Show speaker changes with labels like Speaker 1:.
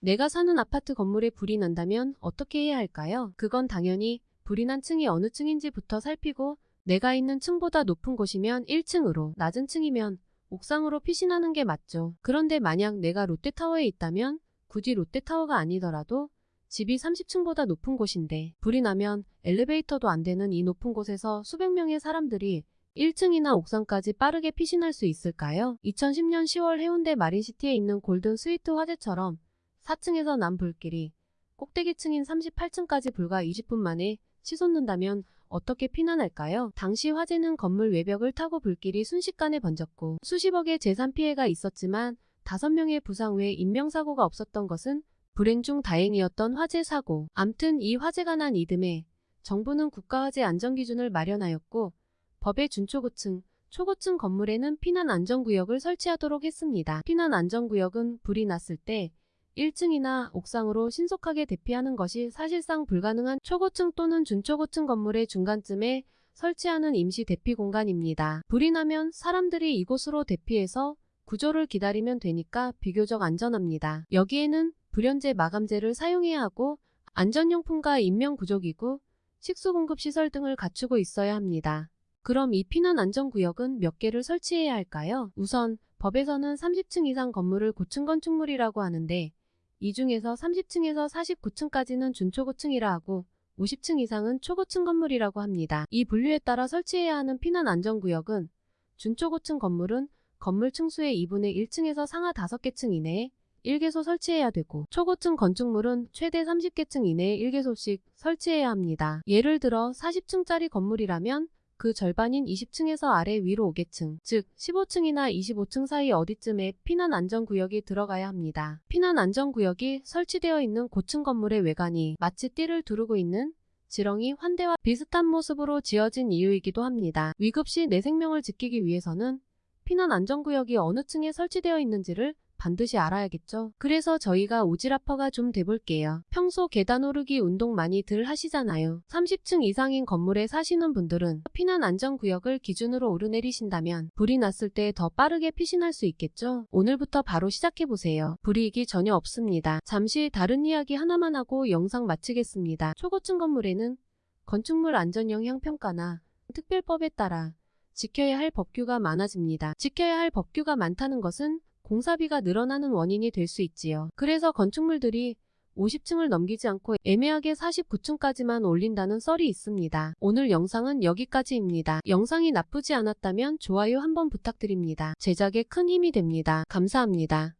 Speaker 1: 내가 사는 아파트 건물에 불이 난다면 어떻게 해야 할까요? 그건 당연히 불이 난 층이 어느 층인지부터 살피고 내가 있는 층보다 높은 곳이면 1층으로, 낮은 층이면 옥상으로 피신하는 게 맞죠. 그런데 만약 내가 롯데타워에 있다면 굳이 롯데타워가 아니더라도 집이 30층보다 높은 곳인데 불이 나면 엘리베이터도 안 되는 이 높은 곳에서 수백 명의 사람들이 1층이나 옥상까지 빠르게 피신할 수 있을까요? 2010년 10월 해운대 마린시티에 있는 골든 스위트 화재처럼 4층에서 난 불길이 꼭대기층인 38층까지 불과 20분 만에 치솟는다면 어떻게 피난할까요? 당시 화재는 건물 외벽을 타고 불길이 순식간에 번졌고 수십억의 재산 피해가 있었지만 5명의 부상 외 인명사고가 없었던 것은 불행 중 다행이었던 화재 사고. 암튼 이 화재가 난 이듬해 정부는 국가화재 안전기준을 마련하였고 법의 준초고층, 초고층 건물에는 피난 안전구역을 설치하도록 했습니다. 피난 안전구역은 불이 났을 때 1층이나 옥상으로 신속하게 대피하는 것이 사실상 불가능한 초고층 또는 준초고층 건물의 중간쯤에 설치하는 임시 대피 공간입니다. 불이 나면 사람들이 이곳으로 대피해서 구조를 기다리면 되니까 비교적 안전합니다. 여기에는 불연제 마감재를 사용해야 하고 안전용품과 인명구조기구, 식수공급시설 등을 갖추고 있어야 합니다. 그럼 이 피난 안전구역은 몇 개를 설치해야 할까요? 우선 법에서는 30층 이상 건물을 고층 건축물이라고 하는데 이 중에서 30층에서 49층까지는 준초고층이라 하고 50층 이상은 초고층 건물이라고 합니다. 이 분류에 따라 설치해야 하는 피난 안전구역은 준초고층 건물은 건물 층수의 2분의 1층에서 상하 5개 층 이내에 1개소 설치해야 되고 초고층 건축물은 최대 30개 층 이내에 1개소씩 설치해야 합니다. 예를 들어 40층짜리 건물이라면 그 절반인 20층에서 아래 위로 5개층, 즉 15층이나 25층 사이 어디쯤에 피난 안전구역이 들어가야 합니다. 피난 안전구역이 설치되어 있는 고층 건물의 외관이 마치 띠를 두르고 있는 지렁이 환대와 비슷한 모습으로 지어진 이유이기도 합니다. 위급시 내 생명을 지키기 위해서는 피난 안전구역이 어느 층에 설치되어 있는지를 반드시 알아야겠죠. 그래서 저희가 오지라퍼가 좀 돼볼게요. 평소 계단 오르기 운동 많이들 하시잖아요. 30층 이상인 건물에 사시는 분들은 피난 안전구역을 기준으로 오르내리신다면 불이 났을 때 더 빠르게 피신할 수 있겠죠. 오늘부터 바로 시작해보세요. 불이익이 전혀 없습니다. 잠시 다른 이야기 하나만 하고 영상 마치겠습니다. 초고층 건물에는 건축물 안전 영향 평가나 특별법에 따라 지켜야 할 법규가 많아집니다. 지켜야 할 법규가 많다는 것은 공사비가 늘어나는 원인이 될 수 있지요. 그래서 건축물들이 50층을 넘기지 않고 애매하게 49층까지만 올린다는 썰이 있습니다. 오늘 영상은 여기까지입니다. 영상이 나쁘지 않았다면 좋아요 한번 부탁드립니다. 제작에 큰 힘이 됩니다. 감사합니다.